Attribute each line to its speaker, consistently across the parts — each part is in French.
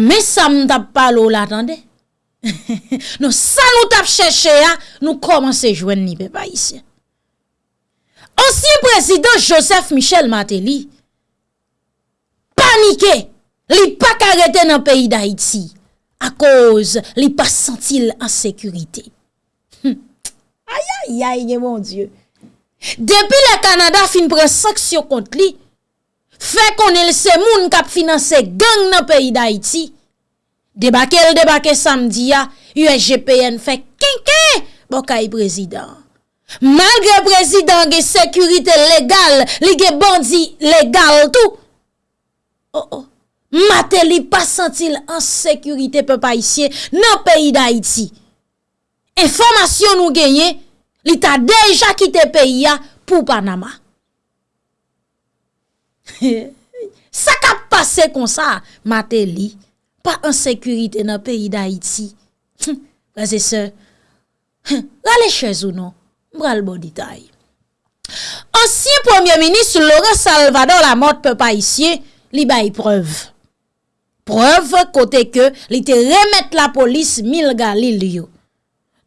Speaker 1: me sa m tap palo la tande. nou sa nou tap chèche ya, nou komanse jwen ni pe pa isye. Ansyen prezident Joseph Michel Mateli, panike, li pa karete nan peyi da Haiti, a koz li pa sentil an sekurite. Hm. Aya, aya, ye mon dieu. Depi le Kanada fin pren sanksyon kont li, Fè konel se moun kap finanse gang nan peyi d'Haïti. Debake l debake samdi ya, USGPN fè kenke bokay prezident. Malgre prezident ge sekurite legal, li ge bandi legal tou. Oh oh, mate li pa sentil an sekurite pe pa isye nan peyi d'Haïti. Enfomasyon nou genye, li ta deja kite peyi ya pou Panama. sa kap pase kon sa, mate li, pa an sekurite nan peyi da iti. Kaze se, rale chez ou non, mral bon ditay. Ansyen Premier Ministre Laurent Salvador la mot pe pa isye, li bay preuve. Preuve kote ke li te remet la polis mil galil yo.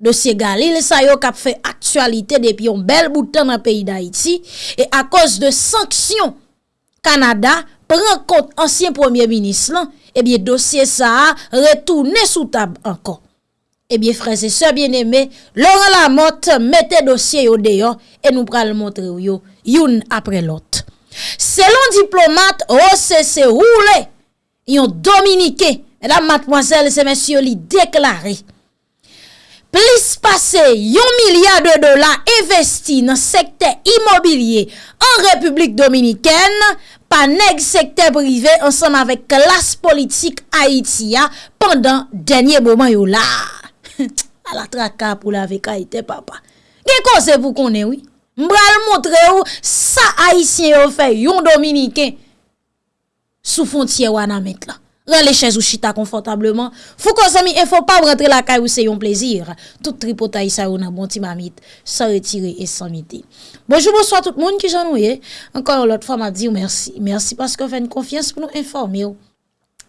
Speaker 1: Dosye Galil sa yo kap fe aktualite depi yon bel boutan nan peyi da iti, e a kos de sanksyon Kanada pren kont ansyen premier ministre lan, ebye dosye sa retoune sou tab ankon. Ebye freze se bien eme, lor la mot mette dosye yo deyo, e nou pral montre yo youn apre lot. Selon diplomat OCC roule, yon dominike, edam matmoazel se mensyo li deklare, plis pase yon milyar de dola investi nan sekte imobilye an Republik Dominiken, pa neg sekte prive ansam avek klas politik Haitia pandan denye boman yo la. A la traka pou la vek Haitien papa. Gen kon se pou konen wii? Mbral montre ou sa Haitien yo fe yon Dominiken sou fontye wana met la. Ran le chèz ou chita konfortableman. Fou kon zami, e fò pa rentre la kay ou se yon plezir. Tout tripotay sa yon nan bon ti mamit, sa retire et san miti. Bonjou, bonsoy tout moun ki jan ou ye. Ankon yon lot fwa ma di ou mersi. Mersi paske fè n konfians pou nou informe ou.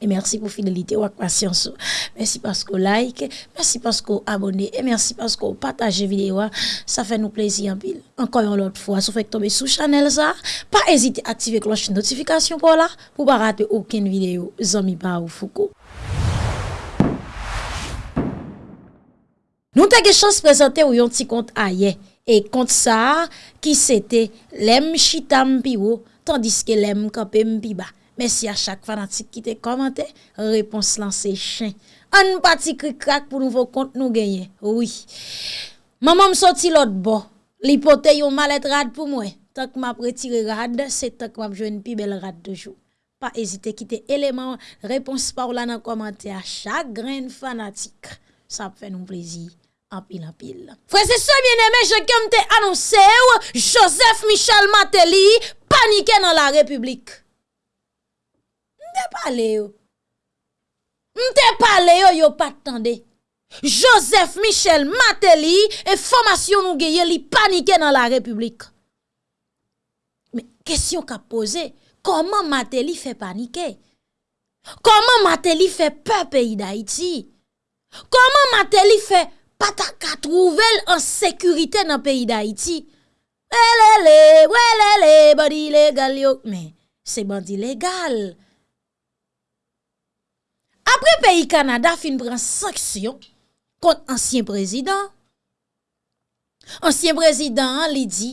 Speaker 1: E mersi pou fidelite ou ak pasyans ou. Mersi pasko like, mersi pasko abone, e mersi pasko pataje videyo a. Sa fè nou plezi an pil. Ankon yon lot fwa, sou fèk tobe sou chanel za. Pa ezite aktive kloche notifikasyon pou la. Pou ba rate ouken videyo. Zomi pa ou fuko. Nou te ge chans prezante ou yon ti kont a ye. E kont sa ki sete lem chitam pi ou. Tandis ke lem kapem pi Mèsi a chak fanatik ki te komante, repons lan se chen. An pati kri krak pou nouvo kont nou genye. Oui. Maman m soti lot bo. Li pote yon malet rad pou mwen. Tak m ap retire rad, se tak m ap jwen pi bel rad de jou. Pa ezite ki te eleman, repons pa ou lan an komante a chak gren fanatik. Sa ap fè nou plezi. Anpil anpil. Frese se bien eme, je te anonse ou, Joseph Michel Mateli, panike nan la republik. Mte pale yo. Mte pale yo yo patande. Joseph Michel Mateli e formasyon nou geye li panike nan la republik. Me, kesyon ka pose, koman Mateli fe panike? Koman Mateli fe pe peyi da iti? Koman Mateli fe pataka trouvel an sekurite nan peyi da iti? Welele, welele, bandi legal yo. Me, se bandi legal. Apre peyi Kanada fin pran saksyon kont ansyen prezident. Ansyen prezident li di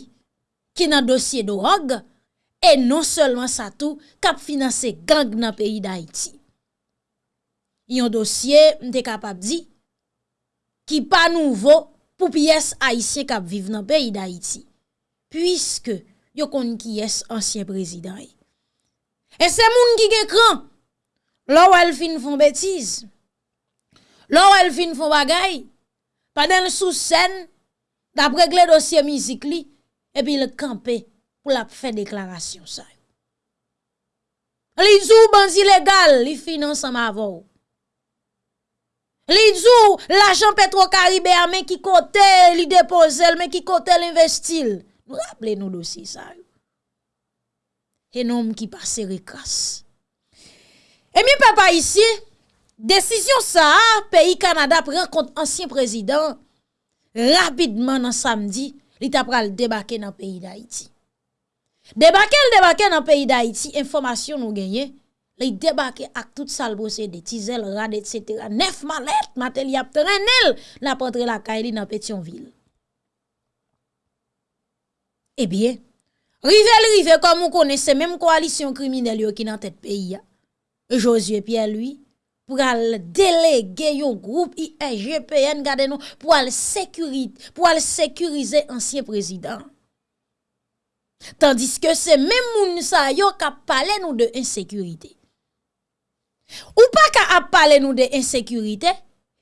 Speaker 1: ki nan dosye do rog e non selman sa tou kap finanse gang nan peyi d'Haïti. Yon dosye mte kapap di ki pa nouvo pou piyes Haïtien kap vive nan peyi d'Haïti. Puiske yo kon ki yes ansyen prezident. E. e se moun ki ge kran Lò wèl fin fon betiz, lò wèl fin fon bagay, pa den sou sen, dapre gle dosye mizik li, epi le kampe pou la fè deklarasyon sa. Li djou banzi legal, li finanse ma vò. Li djou l'ajan Petro Karibè a ki kote li depose, men ki kote l'investil. Nou rappele nou dosye sa. E nom ki pase rekas. E mi pe pa isi, Desisyon sa, peyi Kanada pren kont ansyen prezident, rapidman nan samdi, li ta pral debake nan peyi da iti. Debake l debake nan peyi da iti, informasyon nou genye, li debake ak tout salbose de tizel, rad, etc. Nef malet, matel yap trenel, la potre la kaili nan Petionville. Ebyen, rive l rive kom mou kone se menm koalisyon kriminel yo ki nan tet Josué Pierre-Louis, pour aller déléguer un groupe ISGPN, gardez nous, pour aller sécuriser, pour aller sécuriser ancien président. Tandis que c'est même moun sa yo qui parlé nous de insécurité. Ou pas qui parlé nous de insécurité,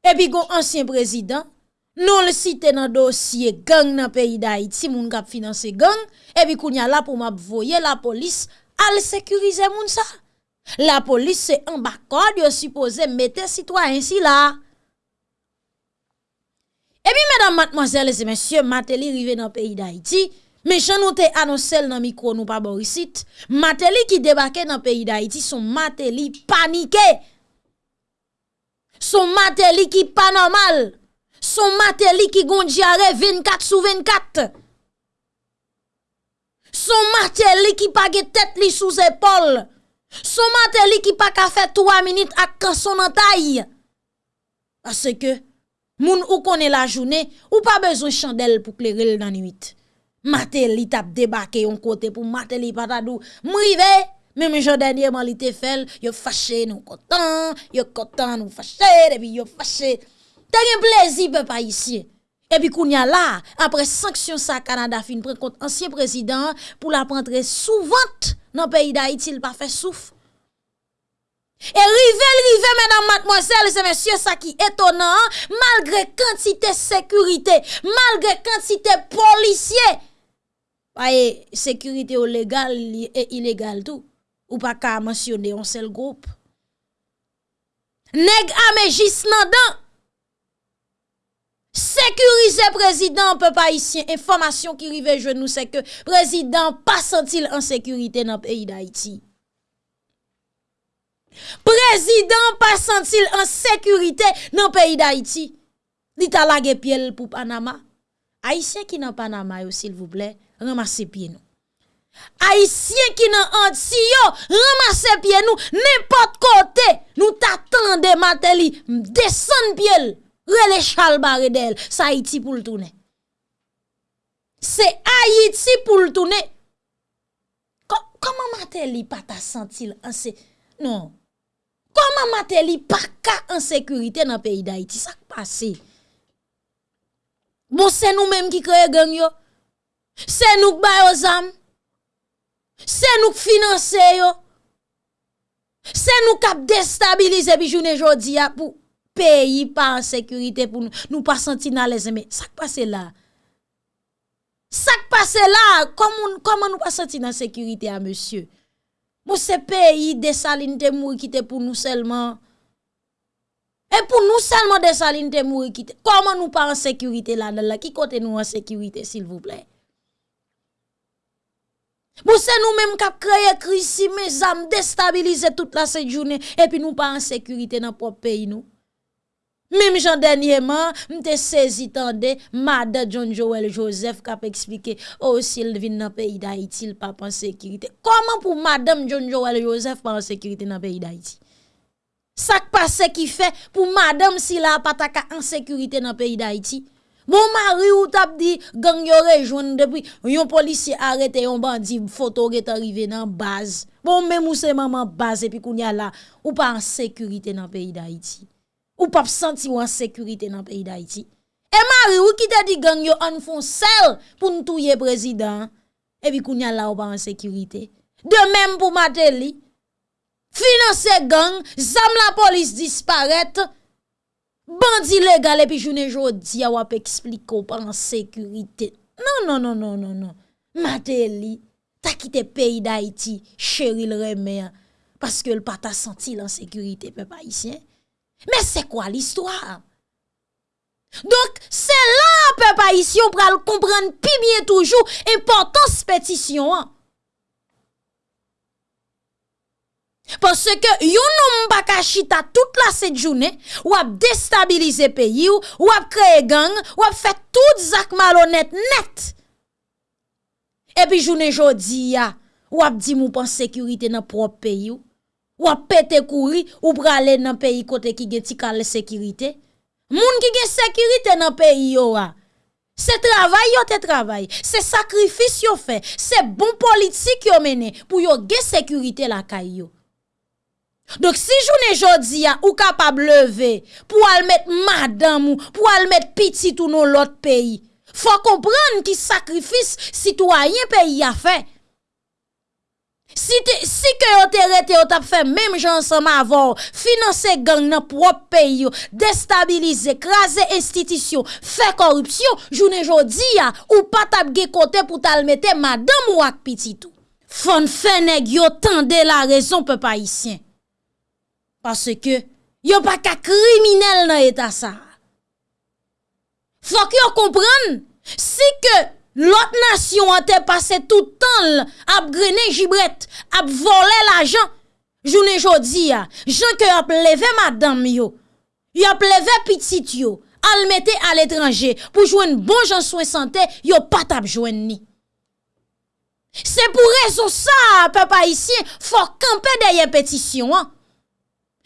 Speaker 1: et puis gon ancien président, non le cité dans dossier gang dans pays d'Haïti, moun qui financer gang, et puis kounya là pour m'avoyer la police, al sécuriser moun sa. La polis se ambakod yo suppose mette sitwa ensi la. Ebi medan matmozèl se mensyo Mateli rive nan peyi da iti, me chan nou te anosel nan mikro nou pa borisit, Mateli ki debake nan peyi da iti son Mateli panike. Son Mateli ki panomal. Son Mateli ki gondjare 24 sou 24. Son Mateli ki page tet li sou zepol. Son mateli ki pa ka fe 3 minit ak kanson nan tay. Ase ke, moun ou konen la jounen, ou pa bezon chandel pou kleril nan 8. Mateli tap debake yon kote pou mateli patadou. Mrive, men men jodenye man li te fel, yo fache nou kotan, yo kotan nou fache, debi yo fache. Ten yon plezi pe pa isye. Ebi koun ya la, apre sanksyon sa Kanada fin prekont ansyen prezident pou la prentre souvant nan peyi da itil pa fe souf. E rive, rive, menan matmozèl, se mensyo sa ki etonan, malgre kantite sekurite, malgre kantite polisye, paye sekurite ou legal e ilegal tou, ou pa ka mensyone yon sel group. Neg ame jis nan dan, Sekurize prezident pe pa isyen Informasyon ki rive je nou se ke Prezident pa sentil an sekurite nan peyi da iti Prezident pa sentil an sekurite nan peyi da iti Di talage piel pou Panama. Aisyen ki nan Panama yo sil vouple Ramase pie nou Aisyen ki nan Antiyo Ramase pie nou Nepot kote Nou tatande mateli Desen piel Rele chal bare del, sa iti pou l'toune. Se a iti pou l'toune. Koman mate li pa ta sentil anse? Non. Koman mate li pa ka ansekurite nan peyi da iti? Sak pase? Bon se nou menm ki kreye gen yo. Se nou k bayo zam. Se nou k finanse yo. Se nou kap destabilize bi jounen jodi ya pou. Peyi pa an sekurite pou nou pa senti nan le zeme. Sak pase la? Sak pase la? Koman nou pa senti nan sekurite a monsye? Mou se peyi desaline te mou ikite pou nou selman? E pou nou selman desaline te mou ikite? Koman nou pa an sekurite la? Ki kote nou an sekurite sil vouple? Mou se nou menm kap kreye krisi me zam destabilize tout la se jounen e pi nou pa an sekurite nan pop peyi nou? Mim jan denye man, mte sezitande, mada John Joel Joseph kap ou oh, sil vin nan peyi da iti, l pa pan sekirite. Koman pou madame John Joel Joseph pan sekirite nan peyi da iti? Sak pa se ki fe pou madame si la pataka an sekirite nan peyi da iti? Bon mari ou tap di gang yo rejoun depi, yon polisi arete yon bandi foto get arive nan baz. Bon men mou se maman baz epi koun ya la, ou pa an sekirite nan peyi da iti? ou pap senti ou an sekurite nan peyi d'Haïti. E mari ou ki te di gang yo an fon sel pou nou touye prezident, e bi koun ya la ou pa an sekurite. De menm pou mate li, finanse gang, zam la polis disparet, bandi legal epi jounen jodi a wap ekspliko pa an sekurite. Non, non, non, non, non, non. Mate li, ta kite peyi d'Haïti, chéri l remè, paske l pata senti l an sekurite pe pa isyen. Men se kwa l'histoire? Donk, se la pe pa isyon pral kompren pi bie toujou importans petisyon an. Parce que yon nou mbaka chita tout la set jounen, wap destabilize peyi ou, wap kreye gang, wap fet tout zak malonet net. E pi jounen jodi ya, wap di mou pan sekurite nan prop peyi ou, wap pete kouri, ou prale nan peyi kote ki gen ti kal sekirite. Moun ki gen sekirite nan peyi yo a. Se travay yo te travay, se sakrifis yo fe, se bon politik yo mene pou yo gen sekirite la kay yo. Dok si jounen jodi ya ou kapab leve pou al met madam ou pou al met pitit ou nou lot peyi, fwa kompran ki sakrifis sitwayen peyi a fe. Si, te, si ke yo te rete yo tap fe mèm jansama avon, finanse gang nan prop peyi yo, destabilize, krasè institisyon, fe korupsyon, jounen jodi ya, ou patap ge kote pou talmete madame ou wak pititou. Fon fe neg yo tende la rezon pe pa isyen. Pase ke yo pa ka kriminel nan eta sa. Fok yo kompran, si ke Lot nasyon an te pase toutan l, ap grene jibret, ap vole l ajan, jounen jodi ya, jan ke ap leve madam yo, yo ap leve pitit yo, al mette al etranje, pou jwen bon jan souen sante, yo pat ap jwen ni. Se pou rezon sa, pe pa isye, fok kampe deye petisyon an.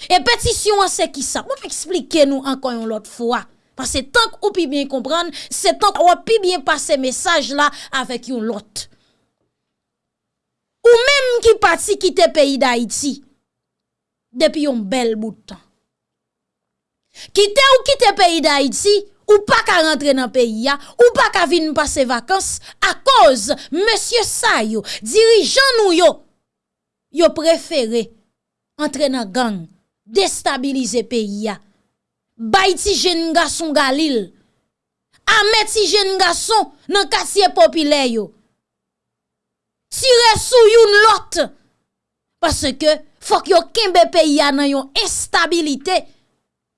Speaker 1: E petisyon an se ki sa, moun eksplike nou ankon yon lot fwa. Parce tant ou pi bien comprendre, c'est tant ou pi bien passer message là avec yon lot. Ou même qui parti quitter pays d'Haïti depuis un bel bout de temps. Quitter ou quitter pays d'Haïti ou pas qu'à rentrer dans le pays ou pas qu'à venir passer vacances à cause monsieur Sayo, dirigeant nous yo, yo préféré entrer dans gang, déstabiliser pays bay ti jen nga son galil, amet ti jen nga son nan kasye popile yo, tire sou yon lot, paske fok yo kembe pe ya nan yon estabilite,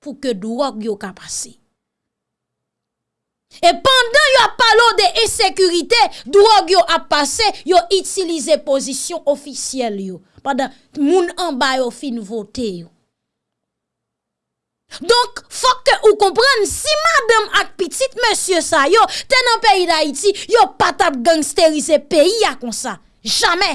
Speaker 1: pou ke drog yo kapase. E pandan yo ap palo de esekurite, drog yo ap pase, yo itilize posisyon ofisyel yo, pandan moun anbay yo fin vote yo. Donk, fok ke ou kompren, si madame ak pitit monsye sa yo, ten an peyi da iti, yo patap gangsterize peyi ya kon sa. Jamè.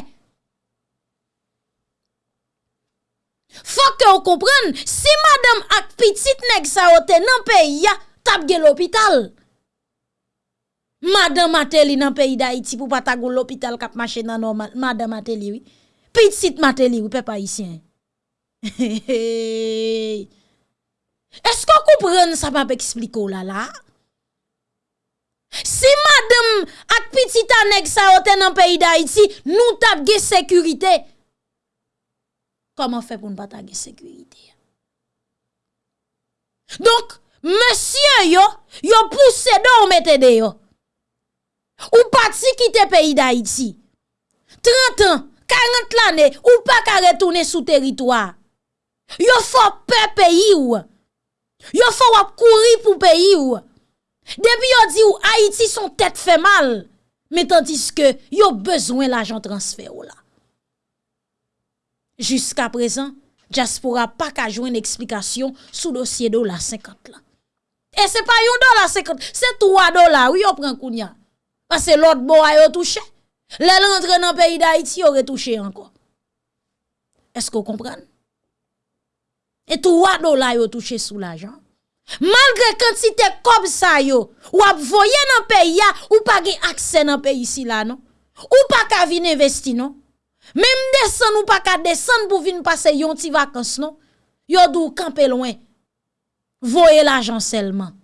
Speaker 1: Fok ke ou kompren, si madame ak pitit neg sa yo ten an peyi ya, tap gen l'opital. Madame Mateli nan peyi da iti pou patap gen l'opital kap mache nan normal. Madame Mateli, oui. Pitit Mateli, oui, pe pa isyen. Hey. Esko koupren sa pa pe ekspliko la la? Si madame ak pitit anek sa ote nan peyi da iti, nou tap ge sekurite. Koman fe pou nou pata ge sekurite? Donk, monsye yo, yo pousse do ou mette de yo. Ou pati kite peyi da iti. 30 an, 40 lane, ou pa ka retoune sou teritwa. Yo fò pe peyi ou an. Yo fò wap kouri pou peyi ou. Depi yo di ou Haiti son tèt fè mal. Metan diske yo bezwen l'ajan transfer ou la. Juska prezan, Jaspora pa ka jwen eksplikasyon sou dosye do la 50 la. E se pa yon do la 50, se 3 do la ou yo pren kounya. Pase lot bo a yo touche. Le lantre nan peyi d'Haiti yo retouche anko. Esko kompran? E tou wado la yo touche sou la jan. Malgre kantite kob sa yo, wap voye nan peyi ya, ou pa gen akse nan peyi si la non? Ou pa ka vin non? Mem desen ou pa ka desen pou vin pase yon ti vakans non? Yo dou kampe loin. Voye la jan selman.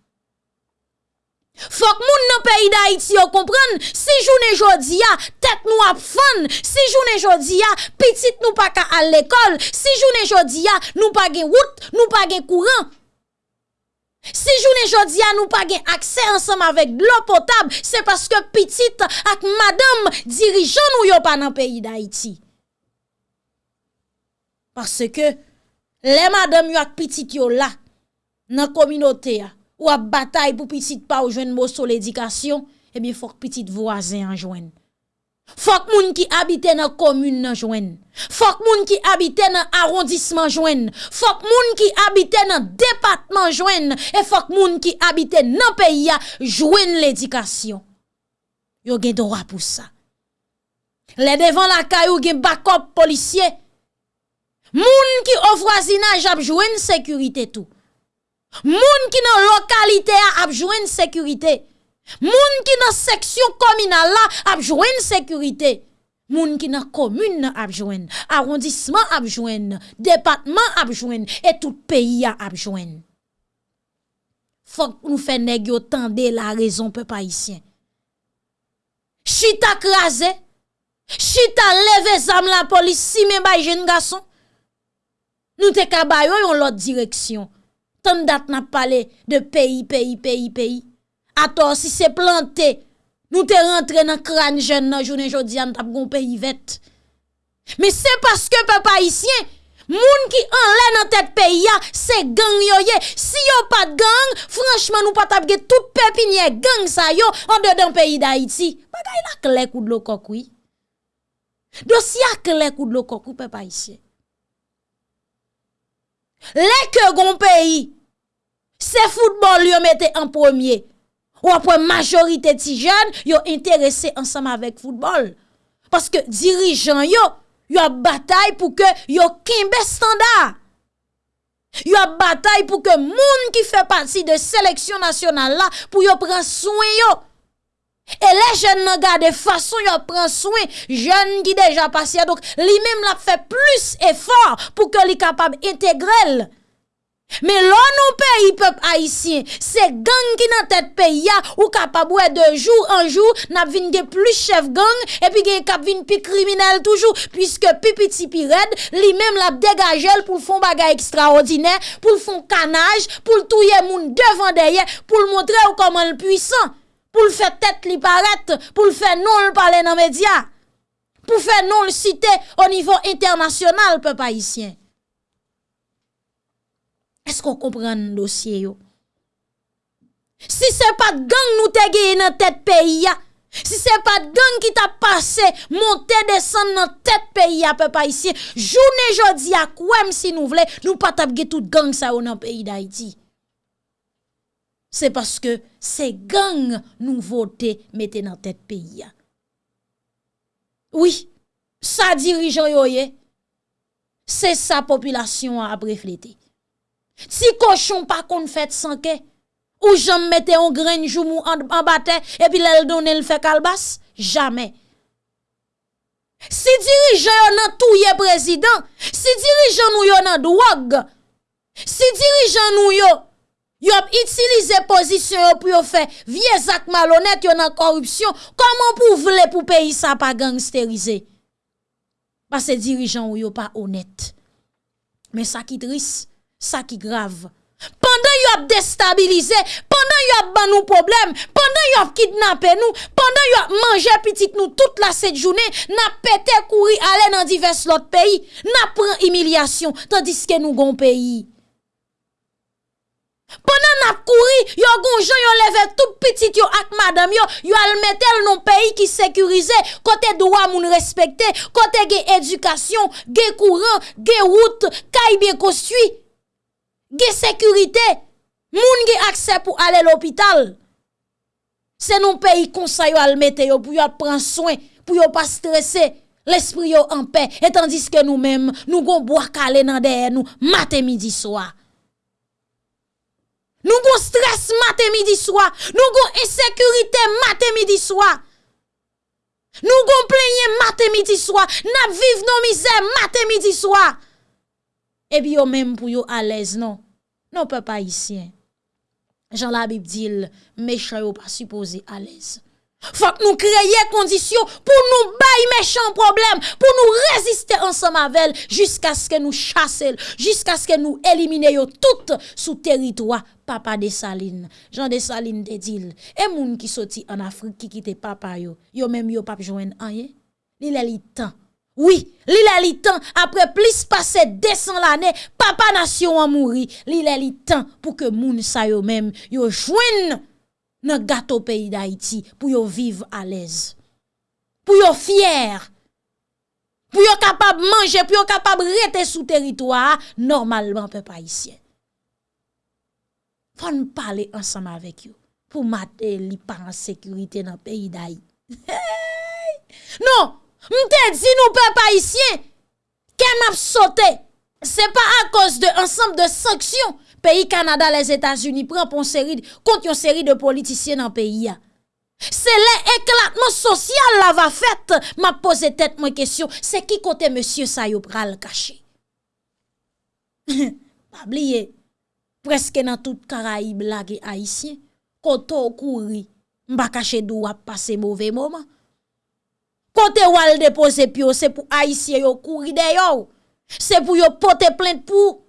Speaker 1: Fok moun nan peyi da iti yo kompren, si jounen jodi ya, tet nou ap fan, si jounen jodi ya, pitit nou pa ka al lekol, si jounen jodi ya, nou pa gen wout, nou pa gen kouran. Si jounen jodi ya, nou pa gen akse ansam avek blo potab, se paske pitit ak madam dirijan nou yo pa nan peyi da iti. Paske, le madam yo ak pitit yo la, nan kominote ya, ou ap batay pou pitit pa ou jwen mou sol edikasyon, ebyen eh fok pitit voazen an jwen. Fok moun ki habite nan komune nan jwen. Fok moun ki habite nan arrondissement jwen. Fok moun ki habite nan departement jwen. E fok moun ki habite nan peyi ya jwen l'edikasyon. Yo gen dora pou sa. Le devan la kayou gen bakop polisye. Moun ki ofrasinaj ap jwen sekurite tou. Moun ki nan lokalite a apjwen sekurite. Moun ki nan seksyon kominal la apjwen sekurite. Moun ki nan komune apjwen, arrondissement apjwen, departement apjwen, et tout peyi a apjwen. Fok nou fe negyo tende la rezon pe pa isyen. Chita krasè, chita leve zam la polis si men bay jen gason. Nou te kabayon yon lot direksyon. Ton dat nan pale de peyi, peyi, peyi, peyi. Ator si se plante, nou te rentre nan kran jen nan jounen jodi an tap goun peyi vet. Me se paske pe pa isyen, moun ki nan tet peyi ya, se gang yo. Si yo pat gang, franchman nou pat ap ge tout pepinye gang sa yo an de dan peyi da iti. Bagay la kle kou dlo kokoui. Dosi a kle kou dlo kokou pe pa isyen. Lè ke goun peyi, se foutbol yo mette an promye. Ou apwe majorite ti jen yo interese ansam avek foutbol. Paske dirijan yo, yo ap batay pou ke yo kimbe standa. Yo ap batay pou ke moun ki fe pati de seleksyon nasyonal la pou yo pren souen yo. E le jen nan gade fason yo pren souen, jen ki deja pasya. Dok li mem la fe plus efor pou ke li kapab integrel. Men lò nou peyi pep haisyen, se gang ki nan tet peyi ya, ou kapabwe de jou an jou, nap vin ge plus chef gang, epi ge kap vin pi kriminel toujou, pwiske pi piti pi red, li mem lap degajel pou l'fon bagay ekstraordinè, pou l'fon kanaj, pou l'touye moun devan deye, pou l'montre ou koman l'puisan, pou l'fè tet li paret, pou l'fè non l'pale nan media, pou fè non l'cite o nivou internasyonal pep haisyen. Esko kompren dosye yo? Si se pat gang nou te nan tet peyi ya, si se pat gang ki ta pase, monte desan nan tet peyi ya pe pa isye, jounen jodi ya kouem si nou vle, nou pat ap ge tout gang sa yo nan peyi da iti. Se paske se gang nou vote mette nan tet peyi ya. Oui, yo ye, se sa populasyon ap reflete. Si koshon pa kon fèt sanke, ou jom mette yon grenjou mou an batè, epi lèl donè l fè kalbas, jamè. Si dirijan yon nan touye prezident, si dirijan nou yon nan dwag, si dirijan nou yon, yon itilize pozisyon yon pou yon fè vie zak malonèt yon nan korupsyon, koman pou vle pou peyi sa pa gangsterize? Ba se dirijan yon pa onèt. Men sa ki tris, ça qui grave. Pendant yon ap déstabilisé, pendant yon ap ban nous problème, pendant yon ap kidnappé nous, pendant yon ap mangé petite nous toute la cette journée, n'a pété courir aller dans divers l'autre pays, n'a pris humiliation, tandis que nous gon pays. Pendant n'a couru, yon gonjon yon levé tout petit yon ak madame yon, yon al metel non pays qui sécurisé, côté droit moun respecté, côté ge éducation, ge courant, ge route, kay bien construit. Ge sekurite, moun ge akse pou ale l'opital. Se nou peyi konsay yo almete yo pou yo pran soen, pou yo pa stresse, l'esprit yo anpe, etan diske nou menm nou gon boakale nan deye nou mate midi swa. Nou gon stres mate midi swa, nou gon esekurite mate midi swa. Nou gon plenye mate midi swa, nap viv nou mize mate midi swa. Ebi yo menm pou yo alez non, non pe pa isyen. Jan la bib dil, mechan yo pa suppose alez. Fak nou kreye kondisyon pou nou bay mechan problem, pou nou reziste ansan mavel, jiska ske nou chase, jiska ske nou elimine yo tout sou teritwa papa de Saline. Jan de Saline de dil, e moun ki soti an Afrik ki kite papa yo, yo menm yo jwen anye, li lè li tan. Oui, li lè li tan apre plis pase 200 l'anè, papa nasyon an mouri. Li lè li tan pou ke moun sa yo mèm yo jwen nan gato peyi d'Haïti pou yo viv alèz. Pou yo fyer. Pou yo kapab manje, pou yo kapab rete sou teritwa normalman pe pa isyen. Fon pale ansam avèk yo pou mate li pa an sekurite nan peyi d'Haïti. Hey! Non! Mte di nou pe pa isye, ken ap sote, se pa a kos de ansam de sanksyon, peyi Kanada, les Etats-Unis, pren pon seri, kont yon seri de peyi ya. Se le eklatman sosyal la va fet, ma pose tet mwen kesyon, se ki kote monsye sa yo pral kache? Pabliye, preske nan tout karaib la ge aisyen, koto kouri, mba kache dou ap pase mouve mouman. Kote wal depose pyo, se pou aisyen yo kouri de yo, se pou yo pote plente pou,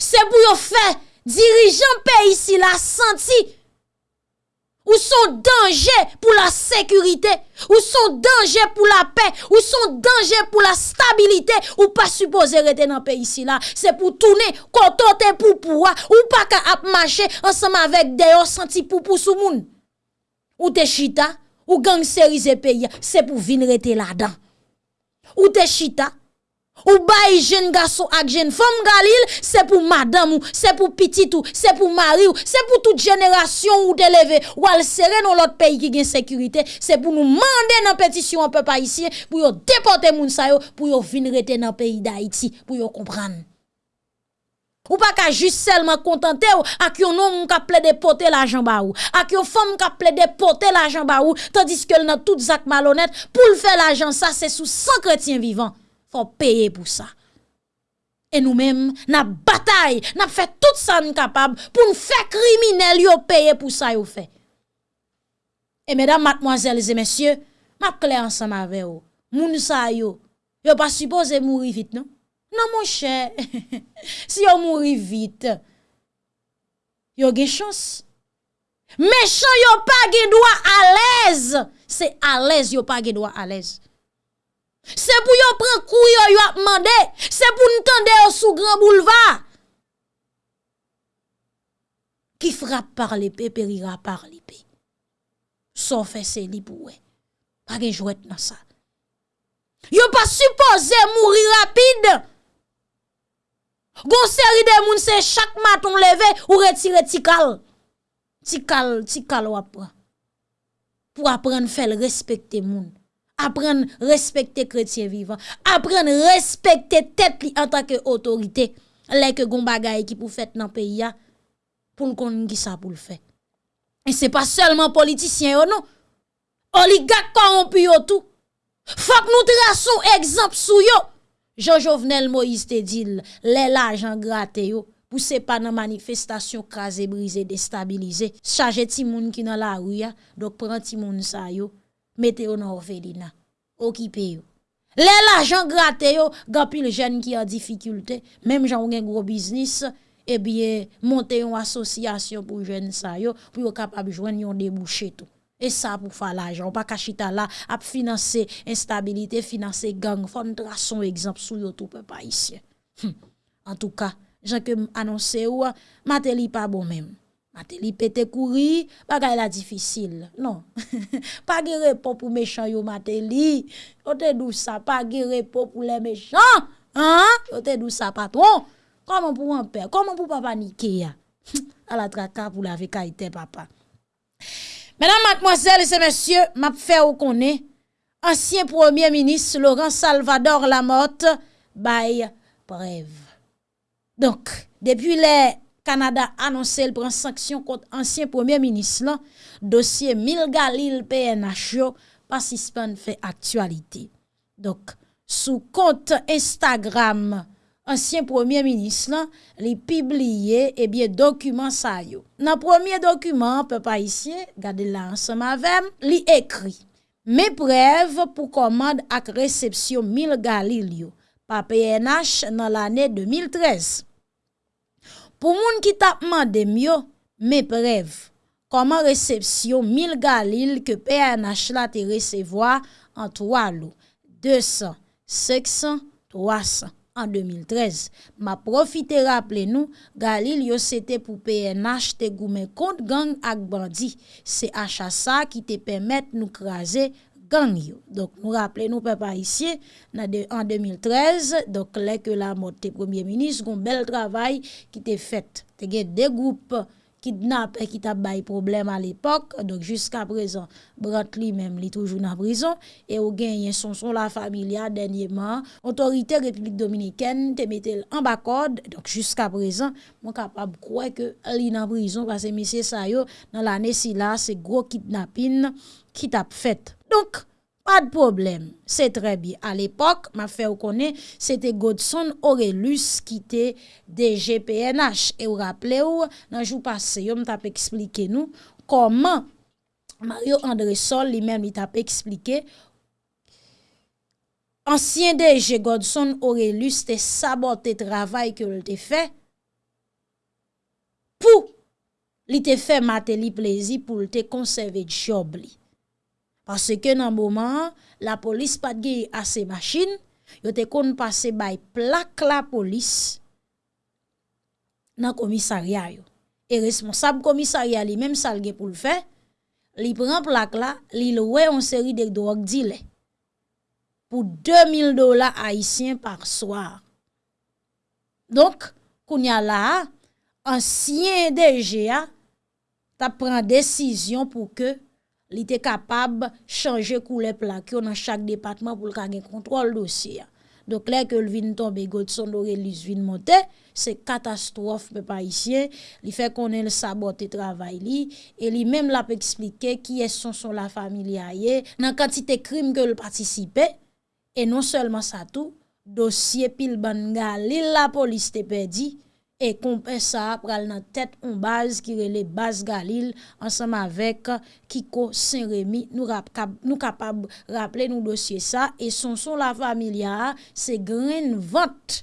Speaker 1: se pou yo fe dirijan pe isi la santi, Ou son denje pou la sekurite, ou son denje pou la pe, ou son denje pou la stabilite, ou pa suppose rete nan pe isi la. Se pou toune kontote pou ou pa ka ap mache ansama vek deyo santi pou pou moun. Ou te chita, ou gang serize pe ya, se pou vin rete la dan. Ou te chita. Ou bayi jen gaso ak jen fom galil, se pou madam ou, se pou pitit ou, se pou mari ou, se pou tout jenerasyon ou te leve, ou al sere non lot peyi ki gen sekurite, se pou nou mande nan petisyon an pe pa isye, pou yo depote moun sayo, pou yo vinrete nan peyi da iti, pou yo kompran. Ou pa ka jist selman kontante ou ak yon nom ka ple depote l'ajan ba ou. Ak yon fom ka ple depote l'ajan ba ou. Tandis ke l nan tout zak malonet pou l fe l'ajan sa se sou san kretien vivan. Fon peye pou sa. E nou men nan batay, nan fe tout sa nou kapab pou nou fe kriminel yo peye pou sa yo fe. E medan matmoazelze mesye, map kle ansan ma ve ou. Moun sa yo, yo pa suppose mouri vit nou. Non? Moun chè, si yo mouri vit, yo gen chans. Mèchan yo pa gen doa alèz, se alèz yo pa gen doa alèz. Se pou yo pren kou yo yo ap mande, se pou ntande yo sou gran bouleva. Ki frap par lipe, perira par lipe. Son fese li pou we. Page jwet nan sa. Yo pa suppose mouri rapide. Gon seri de moun se chak maton leve ou retire tikal. Tikal, tikal wap. Pou apren fel respekte moun. apren respekte kretien vivan, apren respekte tet li an tak e otorite, leke goun bagay ki pou fet nan peyi ya, pou l konin ki sa pou l fe. E se pa selman politisyen yo nou, oligak korompi yo tou, fak nou trason ekzamp sou yo, Jojo Vnel Moïse te dil, le la jan grate yo, pou se pa nan manifestasyon kaze, brise, destabilize, chaje ti moun ki nan la ya, dok pran ti moun sa yo, Mete yo nan orfelina. Okipe yo. Le la jan grate yo, gapi le jen ki a difikulte, mem jan ou gen gro biznis, ebye monte yon asosyasyon pou jen sa yo, pou yo kapab jwen yon debouche tou. E sa pou fa la jan. Ou pa kachita la ap finanse instabilite, finanse gang. Fon tra son ekzamp sou yo tou pe pa isye. En tou ka, jan ke anonse yo, mate li pa bon menm. Ate li pete kouri, bagay la difisil. Non, pa gire po pou mechan yo mate li. Yo te dou sa, pa gire po pou le mechan. Yo te dou sa patron. Koman pou anper, koman pou papa nike ya? A la traka pou la vekaite papa. Menan matmoazel se monsye, map fe ou konen. Ansyen premier minis Laurent Salvador Lamotte, bay brev. Donk, depi le... Kanada anonsè l pren sanksyon kont ansyen premier minis lan, dosye Mil Galil PNH yo, pasispan fè aktualite. Dok, sou kont Instagram, ansyen premier minis lan, li pibliye ebye eh dokumen sa yo. Nan premier dokumen, pe pa isye, gade la ansem avem, li ekri. Me prev pou komand ak resepsyon 1000 galil yo, pa PNH nan l'anè 2013. Pou moun ki tapman dem myo me prev. Koman resepsyon 1000 galil ke PNH la te resevoa an 3 lou. 200, 600, 300. An 2013. Ma profite rappele nou, galil yo sete pou PNH te goumen kont gang ak bandi, se achasa ki te pemet nou kraze gang yo. Donk nou rappele nou pe pa isye, nan en 2013, donk lè ke la motte premier ministre, goun bel travay ki te fet. Te gen de goup kidnap e ki ta bay problem al epok, donk jiska prezon, brant li menm li toujou nan prezon, e ou gen yen son son la familia denye man, otorite Republik Dominiken te metel an bakod, donk jiska prezon, mwen kapab kwe ke li nan prezon, pase misye sayo nan la nesi la, se gro kidnapin ki tap fet. Donk, Pas de problème, c'est très bien. À l'époque, ma fait connaît, c'était Godson Aurelus qui était DGPNH. Et vous rappelez-vous, dans le jour passé, je m'a expliqué nous comment Mario André Sol lui-même lui t'a expliqué ancien DG Godson Aurelius te saboté travail que le fait pour li te fait mater li plaisir pour te conserver job li. Pase ke nan mouman, la polis pat ge ase machin, yo te kon pase bay plak la polis nan komisarya yo. E responsab komisarya li menm sal ge pou l fe, li pren plak la, li loue we an seri dek do ak di le. Pou 2000 dola haisyen par soar. Donk, koun ya la, ansyen DGA ta pren desisyon pou ke li te kapab chanje koule plak yo nan chak depatman pou l kage kontrol dosye. Dok lè ke l vin tombe gout son do relis vin monte, se katastrofe pe pa isye, li fe konen l sabote travay li, e li menm la pe eksplike ki es son son la familia ye, nan kantite krim ke l patisipe, e non selman sa tou, dosye pil ban la polis te pedi, E kompe sa pral nan tet on baz ki rele baz Galil ansam avek Kiko Saint-Rémy nou, kap, nou kapab rappele nou dosye sa. E son son la familia se gren vote.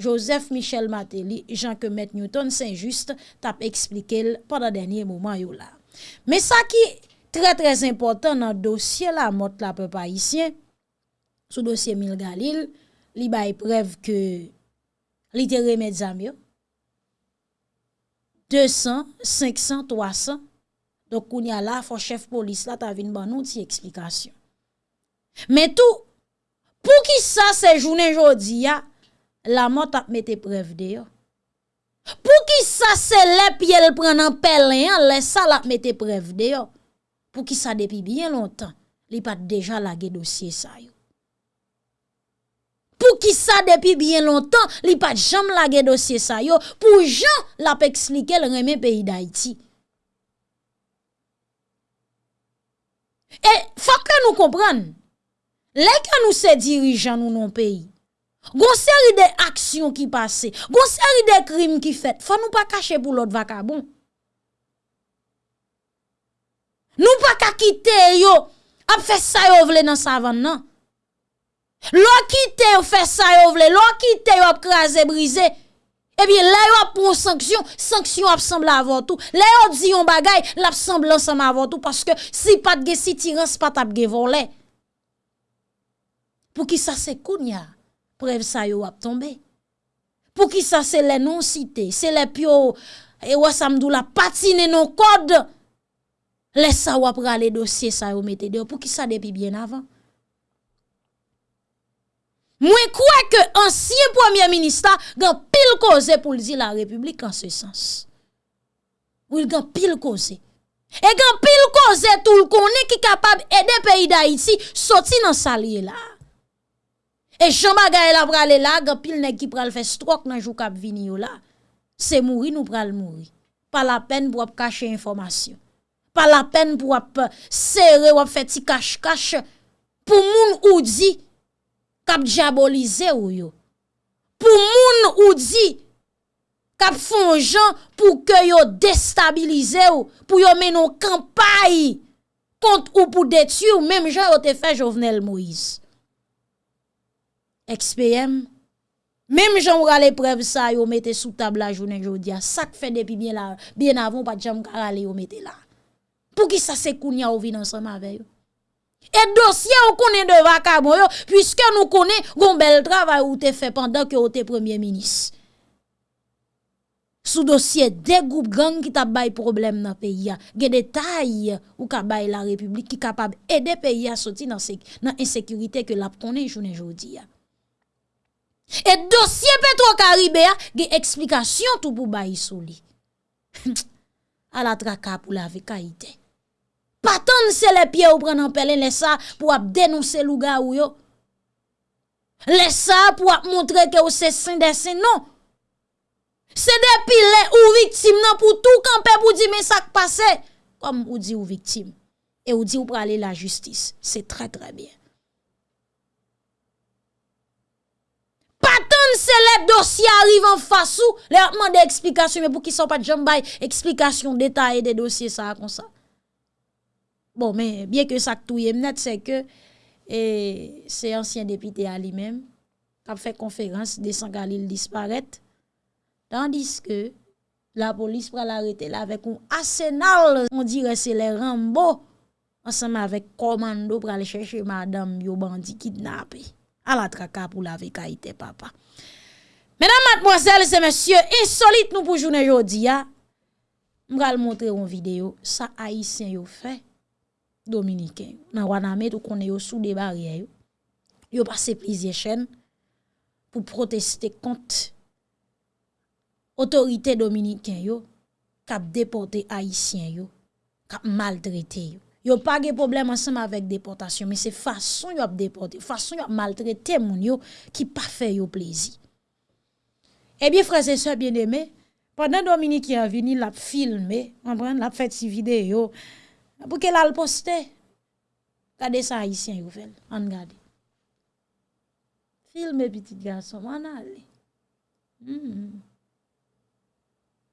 Speaker 1: Joseph Michel Mateli, Jean-Kemet Newton Saint-Just tap eksplike l padan denye mouman yo la. Me sa ki tre trez important nan dosye la mot la pe pa isyen, sou dosye Mil Galil, li bay prev ke li te remedzam zamyo 200, 500, 300. Donc, on y a là, faut chef police là, t'as vu une bonne explication. Mais tout, pour qui ça, c'est journée aujourd'hui, la mort t'a mette preuve d'ailleurs. Pour qui ça, c'est les pieds le prend en pelin, les ça la mette preuve d'ailleurs. Pour qui ça depuis bien longtemps, il pas déjà lagué dossier ça yo. Ki sa depi bien lontan, li pat jam lage dosye sa yo, pou jan la pe ekslike l reme peyi da iti. E, fak la nou kompran, lek an nou se dirijan nou non peyi, goun seri de aksyon ki pase, goun seri de krim ki fet, fwa nou pa kache pou lot vakabon. Nou pa kakite yo, ap fe sa yo vle nan savan nan. Lò ki te yo fè sa yo vle, lò ki te yo ap krasè brise, ebi lè yo ap pou sanksyon, sanksyon ap semble avotou. Lè yo di yon bagay, lè ap semble ansem avotou, paske si pat ge si tiran, si pat ap ge volè. Pou ki sa se koun ya, prev sa yo ap tombe. Pou ki sa se lè non site, se lè pyo, e wè samdou la patine non kod, lè sa wap rale dosye sa yo mette de yo, pou ki sa depi bien avan. Mwen kwe ke ansye premier minister gen pil koze pou li di la republik an se sens. Ou il gen pil koze. E gen pil koze tou l konen ki kapab ede peyi da iti soti nan salye la. E chanba gaye la prale la, gen pil nek ki pral fe strok nan jou kap vini yo la. Se mouri nou pral mouri. Pa la pen pou ap kache informasyon. Pa la pen pou ap sere wap feti kache kache. Pou moun ou di... kap diabolize ou yo. Pou moun ou di, kap fonjan pou ke yo destabilize ou, pou yo menon kampay kont ou pou detu ou, menm jan yo te fe Jovenel Moïse. XPM, menm jan ou rale prev sa yo mette sou tabla jounen jodia, sak fe depi bien avon pa jam karale yo mette la. Pou ki sa se koun ya ou vi nan sa ma veyo. E dosye ou konen deva kabon yo, pwiske nou konen goun bel travay ou te fe pandan ki ou te premier minis. sous dossier des groupes gang qui bail problème dans pays a des détails ou ka bail la république qui capable aider pays à sortir dans dans insécurité que la connaît aujourd'hui et dossier Petro Caribé a des explication tout pour bail sous lui. À la traka pour la vekaïté pas tant c'est les pieds ou prendre en pelle les ça pour dénoncer louga ou yo. Laisse ça pour montrer que c'est saint des saints non. Se depi le ou viktim nan pou tou kanpe pou di men sak pase, kom ou di ou viktim, e ou di ou prale la justis, se tre tre bien. Patan se le dosye arrive an fasou, le apman de eksplikasyon, me pou ki son pa jambay, eksplikasyon detaye de dosye sa kon sa. Bon men, bien ke sak touye mnet, se ke, se ansyen depite a li men, kap fe konferans, de san galil disparet, Tandis que la police va l'arrêter là avec un arsenal, on dirait c'est les Rambo, ensemble avec commando pour aller chercher madame yo bandit kidnappé. À la traka pour la vécaïté papa. Mesdames, mademoiselles et messieurs, insolite nous pour journée aujourd'hui. Je vais montrer une vidéo, ça haïtien yo fait dominicain. Dans Waname tout connaît yo sous des barrières. Yo passé plusieurs chaînes pour protester contre autorité dominicaine yo kap déporté haïtien yo kap maltraité yo yo pas de problème ensemble avec déportation mais c'est façon yo déporté façon yo maltraité moun yo qui pas fait yo plaisir Eh bien frères et sœurs bien-aimés pendant Dominique est venu l'a filmé on prend l'a fait ci vidéo Pour qu'elle a le poster. Regardez ça, haïtien, vous fait. On regarde. Filme petit garçon. On allez. Mm -hmm.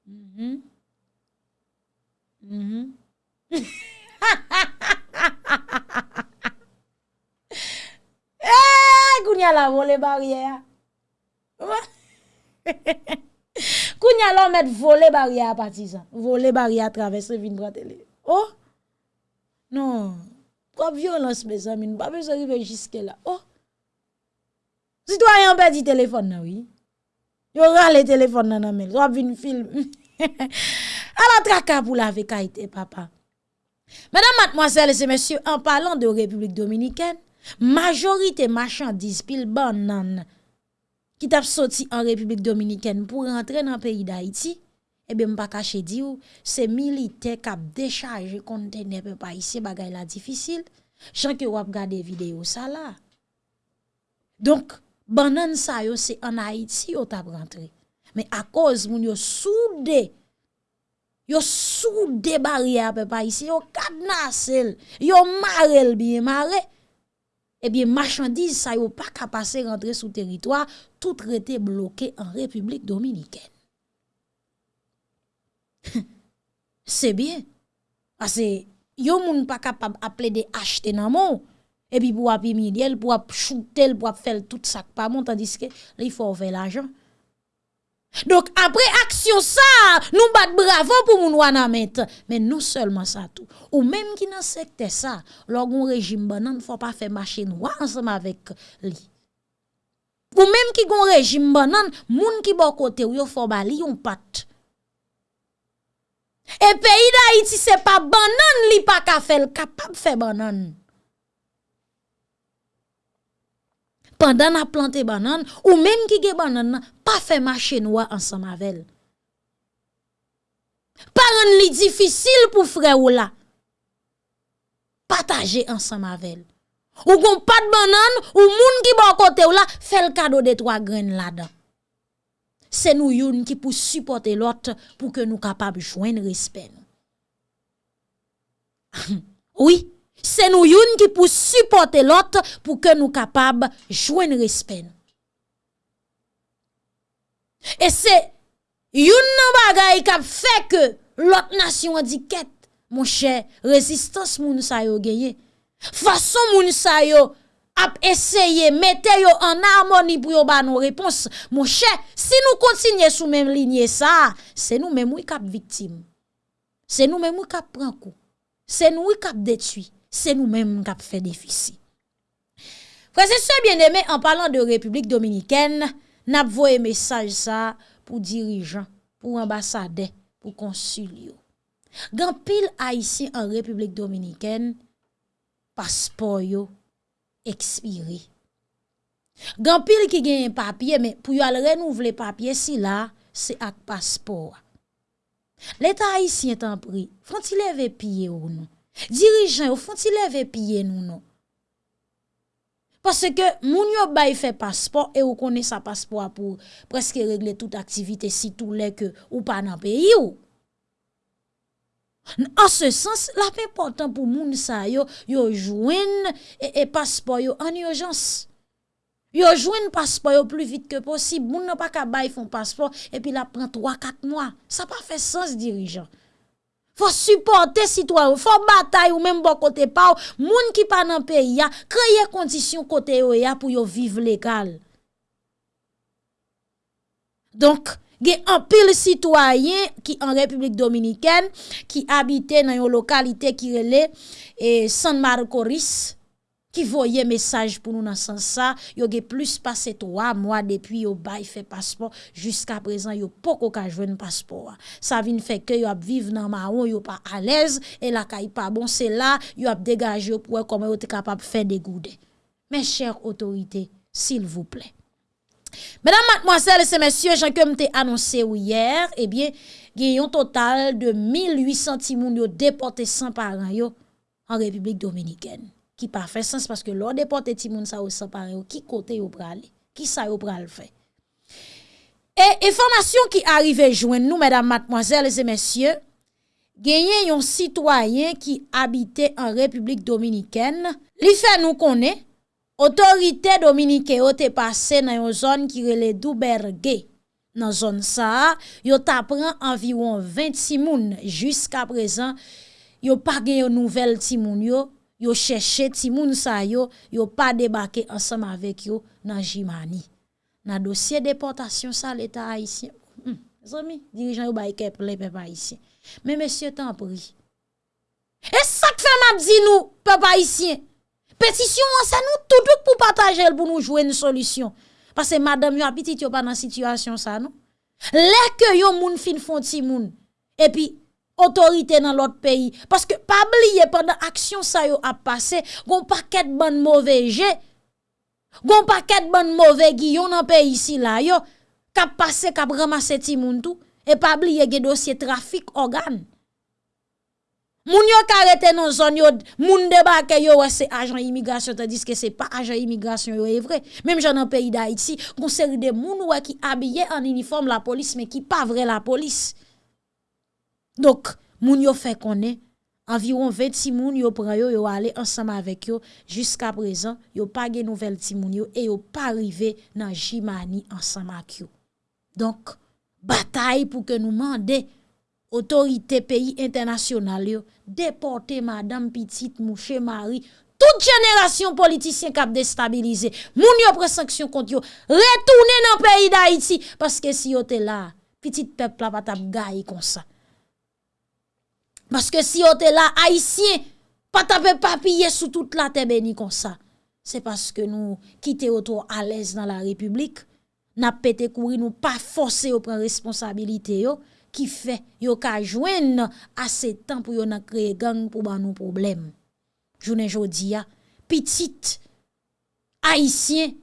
Speaker 1: Mm -hmm. Mm -hmm. eh, Kounya la vole barrière. Kounya la met vole barrière partisan. Vole barrière traverser, vin bratele. Oh! Non, Quoi violence, mes amis, nous pas besoin d'arriver jusque là. Oh, citoyen perdit téléphone, là, oui. Yo rale téléphone nan nan mel, trop vin film. à la traka pour la vekaïté, papa. Mesdames, mademoiselles et messieurs, en parlant de République dominicaine, majorité marchandises pile banane qui t'a sorti en République dominicaine pour rentrer dans le pays d'Haïti, eh bien, pas caché dit c'est militaire qui a déchargé conteneur pas ici, bagay la difficile. Jean que vous des vidéo ça là. Donc, banane ça yo c'est en Haïti ou t'a rentré. Mais à cause moun yo soudé yo soudé barrière papa ici yo cadenassé yo marel bien maré eh bien marchandise ça yo pas passer rentrer sous territoire tout été bloqué en République dominicaine c'est bien parce que yo moun pas capable appeler de acheter nan mon et puis pour api midiel pour shooter pour faire tout ça pas mon tandis que il faut faire l'argent donc après action ça, nous bat bravo pour moun wana Mais non seulement ça tout. Ou même qui dans secteur ça, un régime banan faut pas faire marché noir ensemble avec lui. Ou même qui gon régime banan, moun qui bon côté ou yo faut bali yon pat. Et pays d'Haïti c'est pas banan li pas ka faire capable faire banan. pendant a planté banane ou même qui ge banane pas fait marché noir ensemble avec pas rendre difficile pour frère ou là partager ensemble avec ou gon pas de banane ou moun qui bon côté ou là fait le cadeau de trois graines là-dedans c'est nous youn qui pour supporter l'autre pour que nous capables joindre respect oui c'est nous youn qui pour supporter l'autre pour que nous capables joindre respect. Et c'est youn bagay qui fait que l'autre nation a dit quête mon cher résistance moun sa yo gagné. Façon moun sa yo ap essayer mettre yo en harmonie pour yo ba. Mon cher, si nous continuons sous même ligne ça, c'est nous même qui cap victime. C'est nous même qui cap prend coup. C'est nous qui cap détruit c'est nous-mêmes qui avons fait déficit. Frères et bien aimé, en parlant de République dominicaine, n'a un message ça pour dirigeants pou ambasade, pou konsul yo. Gan pil Haitien an Republik Dominiken, paspor yo ekspire. Gan pil ki gen yon papye, men pou yo al renouvle papye si la, se ak paspor. L'Etat Haitien tan pri, fon ti leve piye ou nou? Dirijan ou fon ti leve piye nou nou? Pase ke moun yo bay fe paspor, e ou konen sa paspor pou preske regle tout aktivite si tou le ke ou pa nan peyi ou. An se sens, la pe portan pou moun sa yo, yo jwen e paspor yo an yo jans. Yo jwen paspor yo plu vit ke posib. Moun nan pa ka bay fon paspor e pi la pran 3-4 mwa. Sa pa fe sens dirijan. Fwa supporte sitwa ou, fwa batay ou menm bo kote pa ou, moun ki pa nan peyi ya, kreye kondisyon kote ou ya pou yo vive legal. Donk, gen apil sitwayen ki an Republik Dominiken, ki abite nan yo lokalite ki rele, San Marcoris, Ki voye mesaj pou nou nan san sa, yo ge plus pase 3 mwa depi yo bay fe paspor, jiska prezan yo poko ka jwen paspor. Sa vin feke yo ap vive nan maron, yo pa alez, e la ka yi pa bon, se la yo ap degaje yo pou e kome yo te kapap fe degoude. Men chèr otorite, sil vouple. Menan matmoazèl se mèsyè, jan ke mte anonsè ou yèr, ebyen, gen yon total de 1800 timoun yo depote san paran yo an Republik Dominikèn. ki pa fè sens paske lò depote ti moun sa ou sa pare ou ki kote yo pral, ki sa yo pral fè. E informasyon ki arrive jwen nou, mèdam matmoazèl et mèsyè, genyen yon sitwayen ki habite an Republik Dominikèn, li fè nou konè, otorite Dominikè yo te pase nan yon zon ki rele Douberge, nan zon sa, yo ta pran anviron 26 moun, jiska prezan, yo pa gen yon nouvel ti moun yo, yo chèche ti moun sa yo, yo pa debake ansam avek yo nan jimani. Nan dosye deportasyon sa l'Etat Haitien. Hmm, zomi, dirijan yo baye kep le pepa Haitien. Men mesye tan pri. E sak fè map di nou, pepa Haitien? Petisyon an sa nou toutouk pou patajel pou nou jwè nou solisyon. Pase madame yo apitit yo pa nan situasyon sa nou. Lè ke yo moun fin fon ti moun. E pi, otorite nan lot peyi. Paske pabliye pandan aksyon sa yo ap pase, goun pa ket ban mouveje, goun pa ket ban mouve giyon nan peyi si la yo, kap pase kap ramase ti moun tou, e pabliye ge dosye trafik organ. Moun yo karete nan zon yo, moun debake yo wese ajan imigrasyon, te diske se pa ajan imigrasyon yo evre, menm jan nan peyi da iti, goun seri de moun wè ki abye an uniform la polis, men ki pa vre la polis. Dok, moun yo fe konen, anviron 26 moun yo pran yo yo ale ansama avek yo, jiska prezan, yo pa gen nouvel ti moun yo, e yo pa rive nan jimani ansama ak yo. Donk, batay pou ke nou mande, otorite peyi internasyonal yo, madame pitit mouche mari, tout jenerasyon politisyen kap destabilize, moun yo presaksyon kont yo, retoune nan peyi da iti, paske si yo te la, pitit pepla patap gayi konsa. Paske si yo te la haisyen, pa tape papye sou tout la tebe ni kon sa. Se paske nou kite yo to alez nan la republik, na pete kouri nou pa fose yo pren responsabilite yo, ki fe yo ka jwen ase tan pou yo na kreye gang pou ban nou problem. Jounen jodi ya, pitit, haisyen,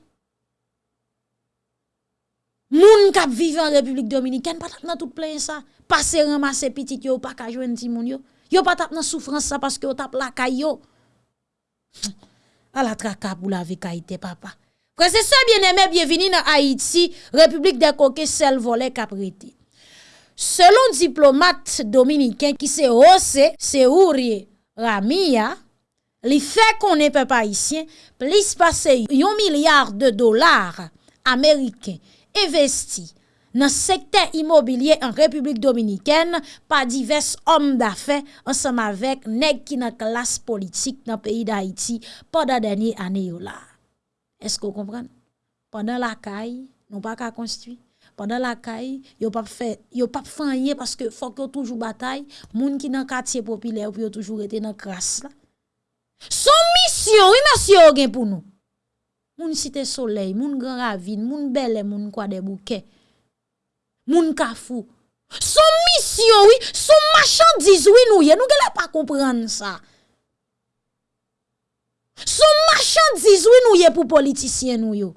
Speaker 1: moun kap vive an republik dominiken, pa tape nan tout plen sa. Pase remase pitit yo pa ka jwen ti moun yo. Yo pa tap nan soufrans sa paske yo tap la kay yo. A la traka pou la kayite papa. Prese se bien eme bienveni nan Haiti, Republik de Koke sel vole kapriti. Selon diplomat dominiken ki se ose, se ourye Ramiya, li fe konen pe pa isyen, plis pase yon milyar de dolar Ameriken investi nan sekte imobilye an Republik Dominiken pa divers om da fe ansam avek neg ki nan klas politik nan peyi da Haiti padan denye ane yo la. Esko kompran? Padan la kay, nou pa ka konstwi. Pendan la kay, yo pap fanye paske fok yo toujou batay, moun ki nan katye popilè ou yo toujou rete nan kras la. Son misyon, yon misyon gen pou nou. Moun site soley, moun gran ravine, moun bele, moun kwa de bouke. Moun kafou, Son mission, oui, son marchandise, oui, nous, nous ne pas comprendre ça. Son marchandise, oui, nous, pour politiciens, nous,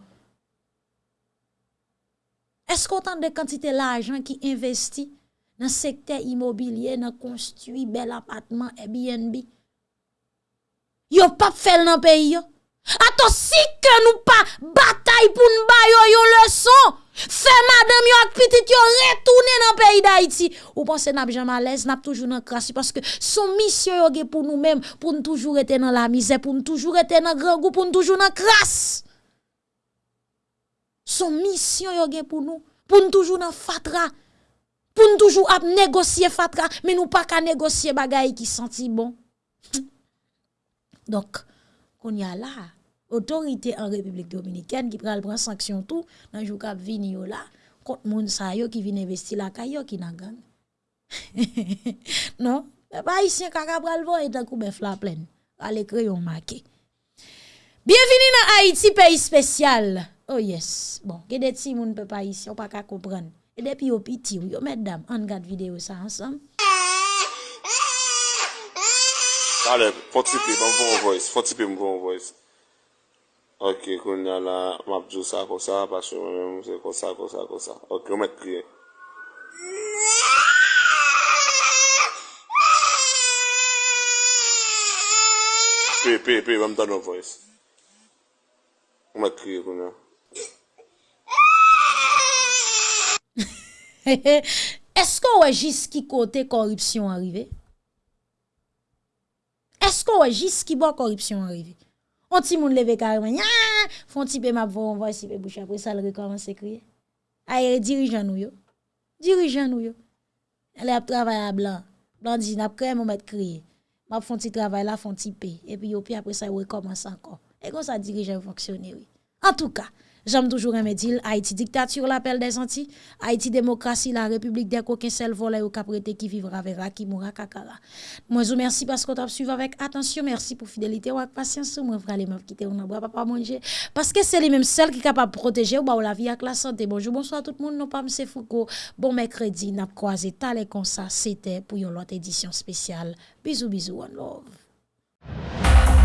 Speaker 1: Est-ce qu'on de quantité l'argent qui investit dans le secteur immobilier, dans construit bel appartement Airbnb? Yo pas fait dans pays, Attends, si que nous pas bataille pour nous bailler une leçon, fait madame yo ak petit yo retourner dans pays d'Haïti. Ou pensez n'a jamais à l'aise, n'a toujours dans crasse parce que son mission yo pour nous mêmes pour nous toujours être dans la misère, pour nous toujours être dans grand goût, pour nous toujours dans crasse. Son mission yo pour nous, pour nous toujours dans fatra. Pour nous toujours à négocier fatra, mais nous pas qu'à négocier bagay qui senti bon. Donc, qu'on y a là, autorité en République dominicaine qui prend prendre sanction tout dans jour cap vini là contre moun sa qui vient investir la kayo qui gang. non, pas ici kaka pral voye tant kou bœuf la pleine. Allez crayon marqué. Bienvenue dans Haïti pays spécial. oh yes, bon, gen det si moun pe pa isi, ou pa ka kompren. E depi yo piti, yo meddam, an gade videyo sa ansam.
Speaker 2: Ale, fotipe, mwen von voice, fotipe mwen von voice. Ok, kon nan la mapjou sa kosa, pasyo mwen mwen se kosa, kosa, kosa. Ok, mwen met kriye. Pe, pe, pe, mwen mwen tan mwen voice. Mwen met kriye kon nan.
Speaker 1: Esko wè jis ki kote korupsyon arive? Esko wè jis ki bo korupsyon arive? On ti moun leve carrément. Font ti pe on voit si pe bouche après ça le recommence crier. Aye dirigeant nous yo. Dirigeant nous yo. Elle a travaillé à blanc. Blanc dit n'a quand même mettre crier. M'a font ti travail là font ti pe et puis puis après ça recommence encore. Et comme ça dirigeant fonctionner oui. En tout cas, J'aime toujours un dire Haïti dictature l'appel des Antilles, Haïti démocratie la République des coquins seul volet au caprété qui vivra verra qui mourra kakara. Moi je merci parce que tu as suivi avec attention, merci pour fidélité ou patience moi frère meufs quitter on bois pas manger parce que c'est les mêmes celles qui capable protéger ou la vie avec la santé. Bonjour bonsoir tout le monde, non pas monsieur Foucault. Bon mercredi, n'a croisé tal et comme ça, c'était pour une autre édition spéciale. Bisous bisous one love.